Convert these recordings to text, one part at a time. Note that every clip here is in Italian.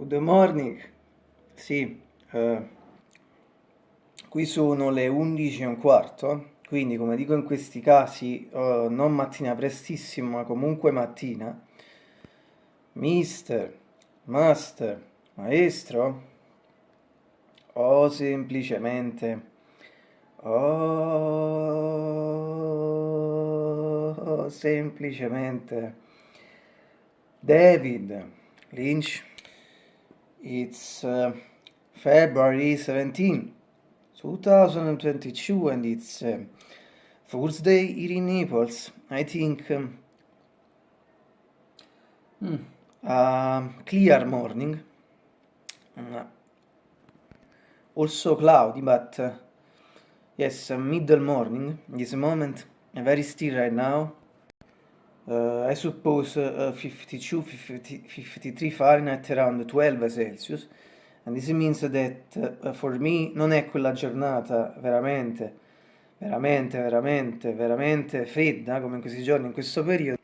Good morning. Sì, eh, qui sono le 11 e un quarto, quindi come dico in questi casi, eh, non mattina prestissimo, ma comunque mattina. Mister, master, maestro, o semplicemente, o semplicemente, David Lynch. It's uh, February 17, 2022 and it's uh, Thursday here in Naples. I think. Um, mm, a clear morning, uh, also cloudy, but uh, yes, middle morning, this moment, very still right now. Uh, I suppose uh, 52, 50, 53 Fahrenheit around 12 Celsius and this means that uh, for me non è quella giornata veramente, veramente, veramente, veramente fredda come in questi giorni, in questo periodo.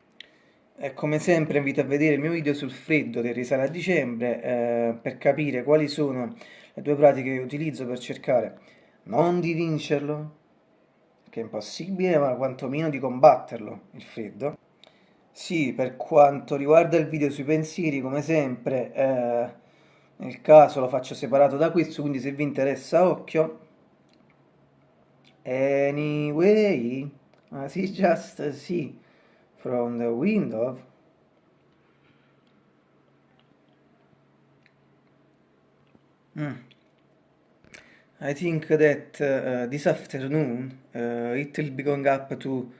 E come sempre invito a vedere il mio video sul freddo che risale a dicembre eh, per capire quali sono le due pratiche che utilizzo per cercare non di vincerlo, che è impossibile, ma quantomeno di combatterlo, il freddo sì, per quanto riguarda il video sui pensieri, come sempre, eh, nel caso lo faccio separato da questo, quindi se vi interessa, occhio. Anyway, I see just see from the window. Mm. I think that uh, this afternoon uh, it will be going up to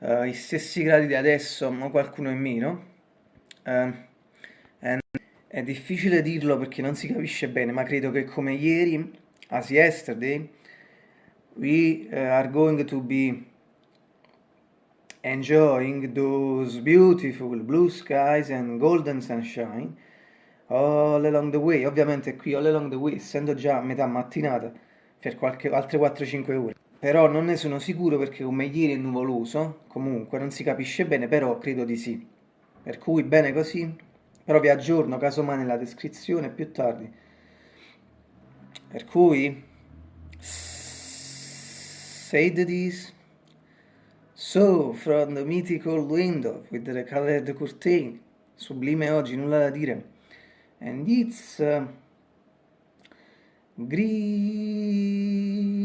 uh, i stessi gradi di adesso, ma qualcuno in meno. Uh, è difficile dirlo perché non si capisce bene, ma credo che come ieri, as yesterday, we uh, are going to be enjoying those beautiful blue skies and golden sunshine all along the way. Ovviamente qui all along the way, essendo già metà mattinata, per qualche, altre 4-5 ore però non ne sono sicuro perché come ieri è nuvoloso, comunque non si capisce bene, però credo di sì. Per cui bene così, però vi aggiorno casomai nella descrizione più tardi. Per cui, said this, so from the mythical window with the colored curtain, sublime oggi, nulla da dire, and it's uh, green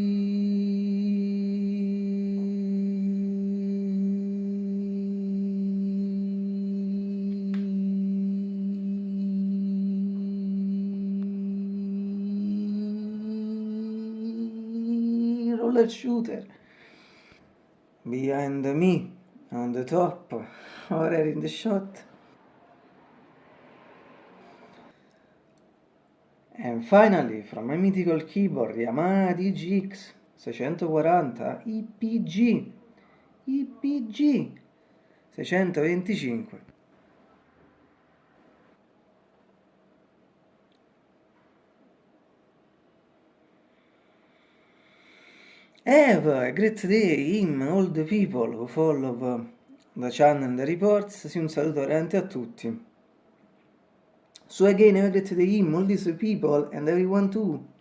roller shooter. Behind me on the top or in the shot. And finally from my mythical keyboard Yamaha DGX 640 IPG IPG 625 Have a great day him, all the people who follow the channel and the reports. Sì, un saluto veramente a tutti. So again, have a great day him, all these people and everyone too.